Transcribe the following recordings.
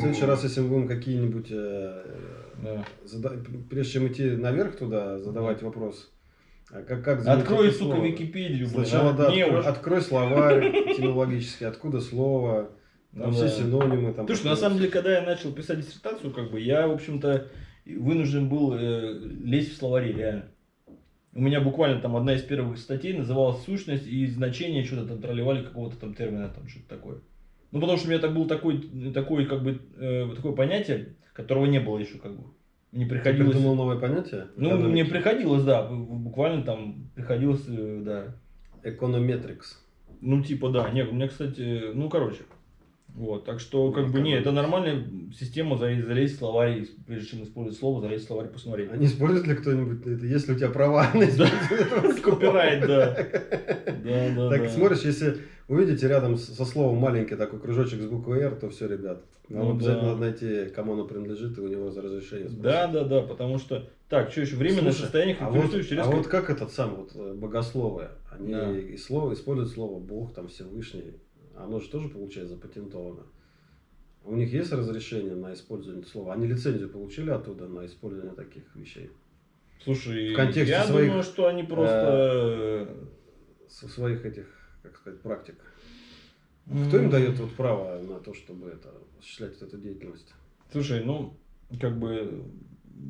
В следующий раз, если мы будем какие-нибудь, э, Да. зада- прежде чем идти наверх туда, задавать вопрос, а как, как Открой, сука, слово? Википедию. Сначала, да, Не, открой, уж. открой словарь этимологический, откуда слово, там Ну все да. синонимы. Там Слушай, на самом деле, когда я начал писать диссертацию, как бы, я, в общем-то, вынужден был э, лезть в словари, реально. У меня буквально там одна из первых статей называлась «Сущность и значение», что-то там тролливали какого-то там термина, там что-то такое. Ну, потому что у меня так был такой, такой, как бы, э, такое понятие, которого не было еще, как бы. Ты приходилось... придумал новое понятие? Ну, Экономики. мне приходилось, да, буквально там приходилось, э, да. Econometrics. Ну, типа, да. Нет, у меня, кстати, ну, короче. Вот, так что, как бы, не, это нормальная система залезть, залезть в словарь, прежде чем использовать слово, залезть в словарь и посмотреть. А не использует ли кто-нибудь это, если у тебя права на? Копирайт, да. Да, да, Так смотришь, если увидите рядом со словом маленький такой кружочек с буквой R, то все, ребят. Вам Ну обязательно надо найти, кому оно принадлежит, и у него за разрешение. Да, да, да, потому что... Так, что еще, временное состояние а вот, характеризующее а вот как этот сам вот э, богословы, они слово, используют слово Бог, там Всевышний, оно же тоже получается запатентовано. У них есть разрешение на использование слова? Они лицензию получили оттуда на использование таких вещей? Слушай, в контексте я своих, думаю, что они просто... Со своих этих, как сказать, практик. Кто им дает вот право на то, чтобы это, осуществлять эту деятельность? Слушай, ну, как бы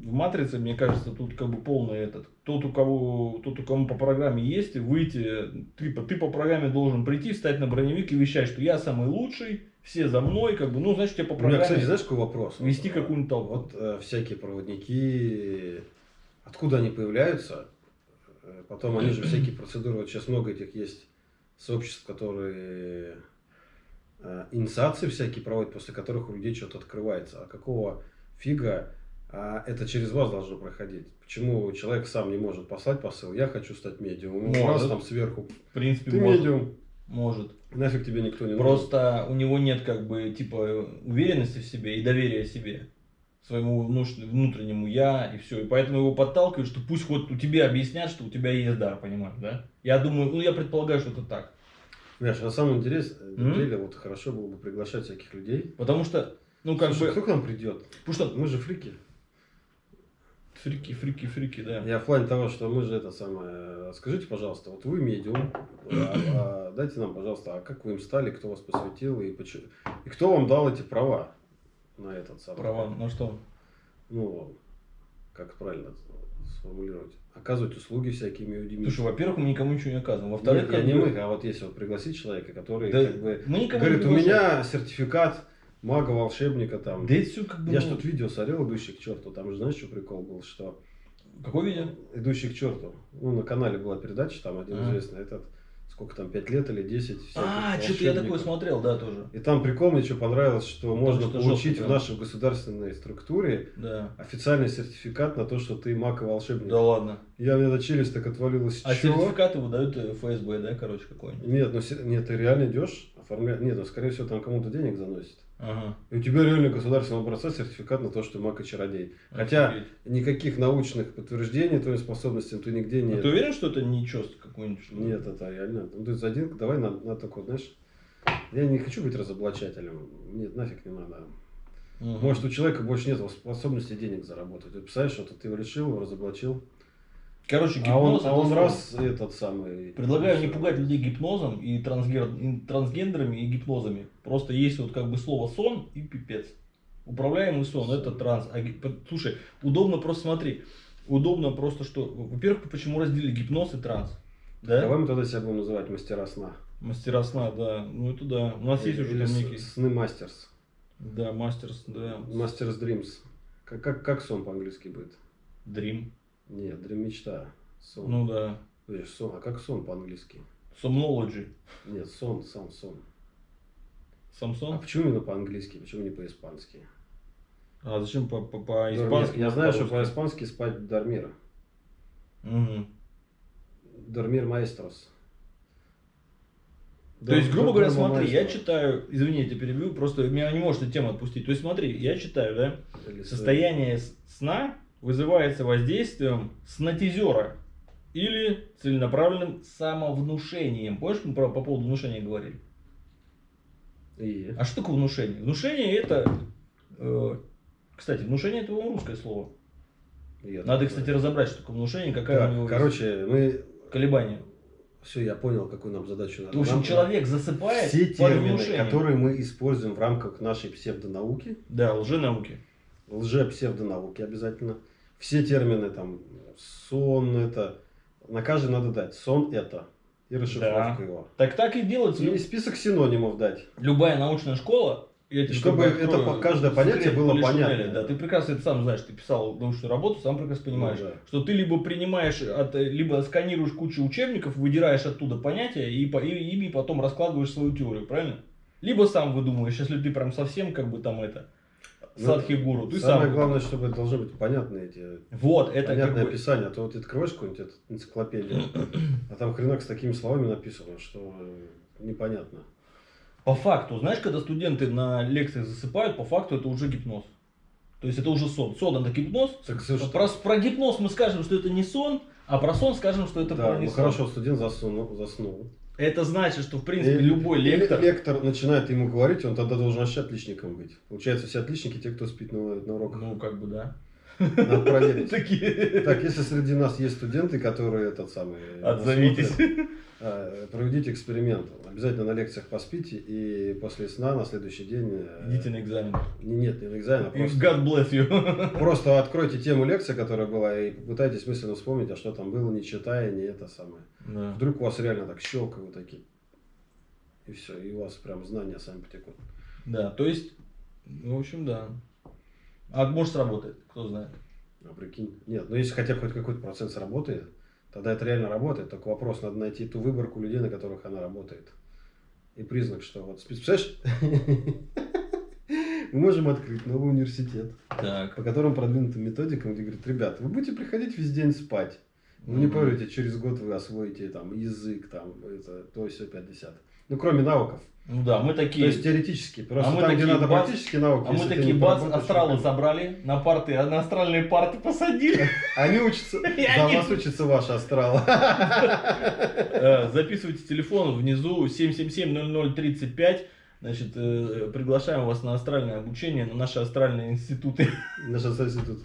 в матрице, мне кажется, тут как бы полный этот. Тот, у кого, тот, у кого по программе есть, выйти, ты, по- ты по программе должен прийти, встать на броневик и вещать, что я самый лучший, все за мной, как бы, ну, значит, тебе по У меня, программе кстати, знаешь, какой вопрос? вести Вот, какую-нибудь толпу. Вот э, всякие проводники, откуда они появляются? Э, Потом они же всякие процедуры, вот сейчас много этих есть сообществ, которые э, инициации всякие проводят, после которых у людей что-то открывается. А какого фига это через вас должно проходить? Почему человек сам не может послать посыл? Я хочу стать медиумом. Может. раз там сверху. в принципе, Ты может. медиум. может. Нафиг тебе никто не нужен. Просто у него нет, как бы, типа, уверенности в себе и доверия себе своему внутреннему я и все. И поэтому его подталкивают, что пусть хоть у тебя объяснят, что у тебя есть дар, понимаешь, да? Я думаю, ну я предполагаю, что это так. Понимаешь, на самом интерес- М? деле вот хорошо было бы приглашать всяких людей. Потому что, ну как Слушай, бы, кто к нам придет? потому что Мы же фрики. Фрики, фрики, фрики, да. Я в плане того, что мы же это самое... Скажите, пожалуйста, вот вы медиум, а- а дайте нам, пожалуйста, а как вы им стали, кто вас посвятил и почему... И кто вам дал эти права на этот самый... Права, ну что? Ну, как правильно сформулировать? Оказывать услуги всякими людьми. Слушай, во-первых, мы никому ничего не оказываем. Во-вторых, Нет, я не мы, а вот если вот пригласить человека, который Да, как бы... мы никому Говорит, не у меня сертификат мага, волшебника там. Да это все как бы... Я ну, ж тут видео смотрел, идущий к черту. Там же знаешь, что прикол был, что Какое видео? идущий к черту. Ну, на канале была передача, там один А. известный, этот, сколько там, 5 лет или 10. всяких А, что-то я такое смотрел, да, тоже. И там прикол мне что понравилось, что можно что получить жестко, в нашей государственной структуре Да. официальный сертификат на то, что ты маг и волшебник. Да ладно. Я, у меня челюсть так отвалилась. А Чё? сертификаты выдают э, ФСБ, да, короче, какой-нибудь? Нет, ну нет, ты реально идешь, оформляешь. Нет, ну скорее всего там кому-то денег заносит. Ага. И у тебя реально государственного образца сертификат на то, что и чародей. Хотя Офигеть. никаких научных подтверждений твоим способностям ты нигде не... А ты уверен, что это не чест какой-нибудь? что? Нет, это реально. Ну, то есть один, давай на, на такой, знаешь, я не хочу быть разоблачателем. Нет, нафиг не надо. Мгм. Может, у человека больше нет способности денег заработать. Ты представляешь, что ты его решил, его разоблачил. Короче, А он, гипноз а он слово. раз этот самый... Предлагаю не пугать людей гипнозом и трансгер- и трансгендерами и гипнозами. Просто есть вот как бы слово сон и пипец. Управляемый сон это транс. А ги- по- слушай, удобно просто смотри. Удобно просто что. Во-первых, почему разделили гипноз и транс? Да? Давай мы тогда себя будем называть мастера сна. Мастера сна, да. Ну это да. У нас есть уже Или там некий. сны мастерс. Да, мастерс, да. Мастерс Dreams. Как, как, как сон по-английски будет? Dream. Нет, Dream мечта. Сон. Ну да. Подожди, сон. А как сон по-английски? Somnology. Нет, сон, сам сон. А Самсон? почему именно по-английски? Почему не по-испански? А зачем по-испански? Я знаю, что по-испански спать Дормир. Мгм. Дормир маэстрос. То есть, грубо говоря, смотри, я читаю, извини, я тебя перебью, просто меня не может эта тема отпустить. То есть, смотри, я читаю, да, Или состояние сна вызывается воздействием снотизера или целенаправленным самовнушением. Помнишь, мы про- по поводу внушения говорили? И... А что такое внушение? Внушение это Кстати, внушение это по-моему, русское слово. Я Надо, кстати, знаю. разобрать, что такое внушение, какая Так, у него короче, мы... колебания. Все, я понял, какую нам задачу надо. В общем, Нам- человек засыпает Все термины, внушением. которые мы используем в рамках нашей псевдонауки, Да, лженауки. лже-псевдонауки обязательно, все термины, там, сон это, на каждый надо дать, сон это, и расшифровка Да. его. Так так и делается. И список синонимов дать. Любая научная школа, я тебе Чтобы это открою каждое понятие было понятно. Шинеля, Да, ты прекрасно это сам знаешь, ты писал научную работу, сам прекрасно понимаешь, Ну да. что ты либо принимаешь, от, либо сканируешь кучу учебников, выдираешь оттуда понятия и, и ими потом раскладываешь свою теорию, правильно? Либо сам выдумываешь, если ты прям совсем как бы там это, Ну, садхи гуру, ты Самое сам. главное, чтобы должны быть понятные эти Вот, это понятное бы... описание, а то вот ты откроешь какую-нибудь энциклопедию, а там хренак с такими словами написано, что э, непонятно. По факту, знаешь, когда студенты на лекциях засыпают, по факту это уже гипноз. То есть это уже сон. Сон это гипноз. Так, Про, про гипноз мы скажем, что это не сон, а про сон скажем, что это да, про не ну сон. хорошо, студент заснул. заснул. Это значит, что в принципе И- любой или лектор. лектор начинает ему говорить, он тогда должен вообще отличником быть. Получается, все отличники те, кто спит на, на уроках. Ну, как бы, да. Надо проверить. Такие. Так, если среди нас есть студенты, которые этот самый... нас Отзовитесь. смотрят, э, Проведите эксперимент. Обязательно на лекциях поспите и после сна на следующий день... э, Идите на экзамен. не- Нет, не на экзамен, а просто... God bless you. Просто откройте тему лекции, которая была, и попытайтесь мысленно вспомнить, а что там было, не читая, не это самое. Да. Вдруг у вас реально так щелкают такие. И все, и у вас прям знания сами потекут. Да, то есть, в общем, да. А может сработает, кто знает. А прикинь. Нет, ну если хотя бы хоть какой-то процент сработает, тогда это реально работает. Только вопрос, надо найти ту выборку людей, на которых она работает. И признак, что вот... Представляешь? Мы можем открыть новый университет, Так. по которым продвинутым методикам, где говорят, ребят, вы будете приходить весь день спать. Вы не поверите, через год вы освоите там язык, там, это, то, все 50. Ну, кроме навыков. Ну да, мы То такие. есть теоретически. Просто А мы там, где такие надо бац, практические навыки. А мы такие поработаешь, астралы то- забрали, на парты, а на астральные парты посадили. Они учатся. За вас учится ваш астрал. Э, Записывайте телефон внизу 777-0035. Значит, э, приглашаем вас на астральное обучение, на наши астральные институты. Наш институт.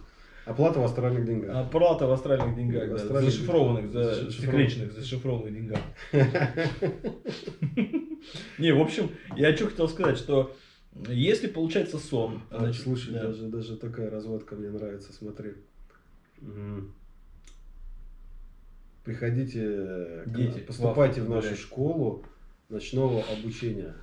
Оплата в астральных деньгах. Оплата в астральных деньгах, да, Астральных зашифрованных, за, секретных, зашифрованных деньгах. Не, в общем, я что хотел сказать, что если получается сон, значит, Слушай, да. даже, даже такая разводка мне нравится, смотри. Приходите, Дети, поступайте в в нашу гулять. школу ночного обучения.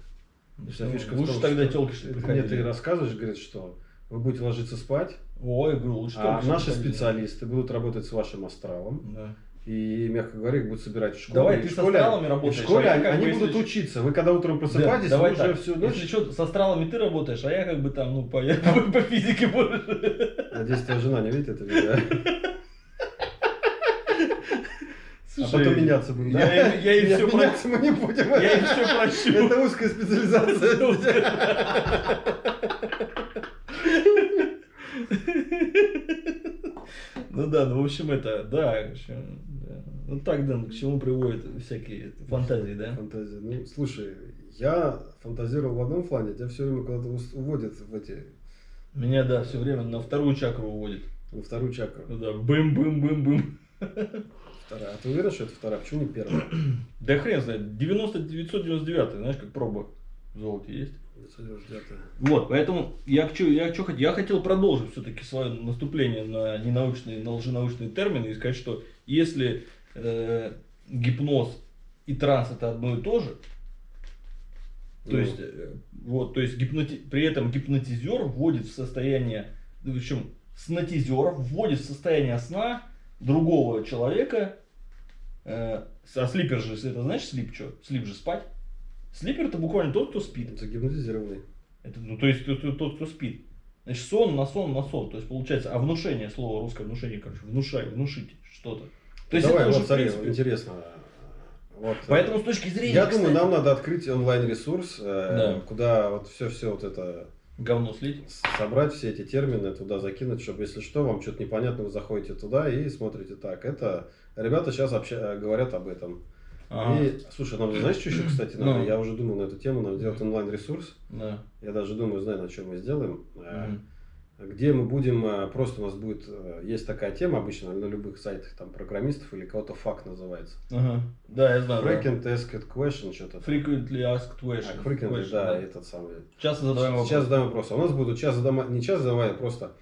Вся фишка в лучше том, тогда что телки, что приходили. ты рассказываешь, говорит, что вы будете ложиться спать, Ой, говорю, лучше а наши специалисты будут работать с вашим астралом. Да. И, мягко говоря, их будут собирать в школе. Давай И ты в с школе, астралами работаешь, в школе а я они, они если будут ч- учиться. Вы когда утром просыпаетесь, Да, давай уже всю ночь... Если что, с астралами ты работаешь, а я как бы там, ну, по, по, физике больше. Надеюсь, твоя жена не видит это видео. А Слушай, потом меняться будем, да? я я ей Нет, всё про- меняться мы не будем. Я им все прощу. Это узкая специализация. Ну да, ну в общем это, да, в общем, да. Ну так, да, к чему приводят всякие фантазии, да? Фантазия. Ну, слушай, я фантазировал в одном плане, тебя все время куда-то уводят в эти, Меня, да, все время на вторую чакру уводит. во вторую чакру. Ну да, бым-бым-бым-бым. Вторая. А ты уверен, что это вторая? Почему не первая? Да хрен знает, 90 999, знаешь, как проба в золоте есть. 999. Вот, поэтому я, чё- я, чё хот- я хотел продолжить все-таки свое наступление на ненаучные, на лженаучные термины и сказать, что если э, гипноз и транс это одно и то же, то Ну. есть, э, вот, то есть гипноти... при этом гипнотизер вводит в состояние, в общем, снотизер вводит в состояние сна другого человека, э, а слипер же, это знаешь слип что? Слип же спать. Слипер это буквально тот, кто спит. Это гипнотизированный. Это, ну, то есть тот, тот- кто спит. Значит, сон на сон на сон. То есть получается, а внушение, слово русское внушение, короче, внушай, внушить что-то. То есть Давай, это вот смотри, принципе, интересно. Вот, э, Поэтому с точки зрения, Я кстати, думаю, нам надо открыть онлайн-ресурс, э, Да. куда вот все-все вот это говно слить. собрать, все эти термины туда закинуть, чтобы если что, вам что-то непонятно, вы заходите туда и смотрите так. Это ребята сейчас обща- говорят об этом. Ага. И, слушай, нам знаешь, что еще, кстати, надо? Ну. Я уже думал на эту тему, нам сделать онлайн-ресурс. Да. Я даже думаю, знаю, на чем мы сделаем. Э, где мы будем, э, просто у нас будет, э, есть такая тема обычно на любых сайтах, там, программистов или кого-то факт называется. Ага. Да, я знаю. да. Frequent asked question, что-то. Frequently asked questions. А, frequently, Question, да, этот самый. Часто задаваем вопрос. Сейчас задаем вопросы. А У нас будут час задама- не час задавая, а просто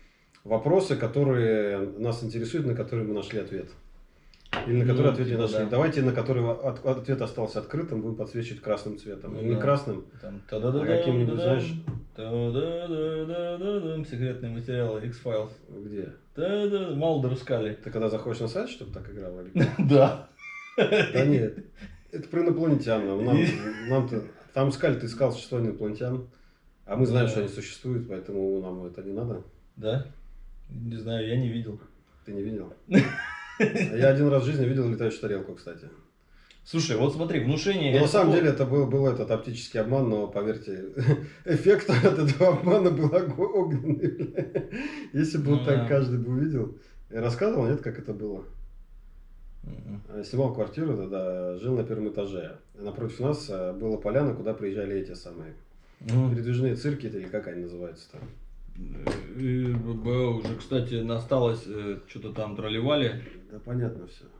вопросы, которые нас интересуют, на которые мы нашли ответ. Или на которые Ну, ответ не типа, нашли. да. Давайте, на который от- ответ остался открытым, будем подсвечивать красным цветом. Ну не да. красным, Там, а каким-нибудь, знаешь, секретные материалы X-Files. где? Да-да, Малдер Скали. Ты когда заходишь на сайт, чтобы так играл? Или... Да. Да нет, это про инопланетян. Нам, нам, нам-то- там искали, ты искал существование инопланетян. А мы знаем, Да. что они существуют, поэтому нам это не надо. Да? Не знаю, я не видел. Ты не видел? Я один раз в жизни видел летающую тарелку, кстати. Слушай, вот смотри, внушение... Но Ну, на самом деле это был, был этот оптический обман, но поверьте, эффект от этого обмана был огненный. бля. Если бы Ну вот так да. каждый бы увидел. Я рассказывал, нет, как это было? Э, Снимал квартиру тогда, жил на первом этаже. Напротив нас э, была поляна, куда приезжали эти самые Мгм. передвижные цирки, или как они называются там. Э, э, б- уже, кстати, насталось, что-то там тролливали. Да понятно все.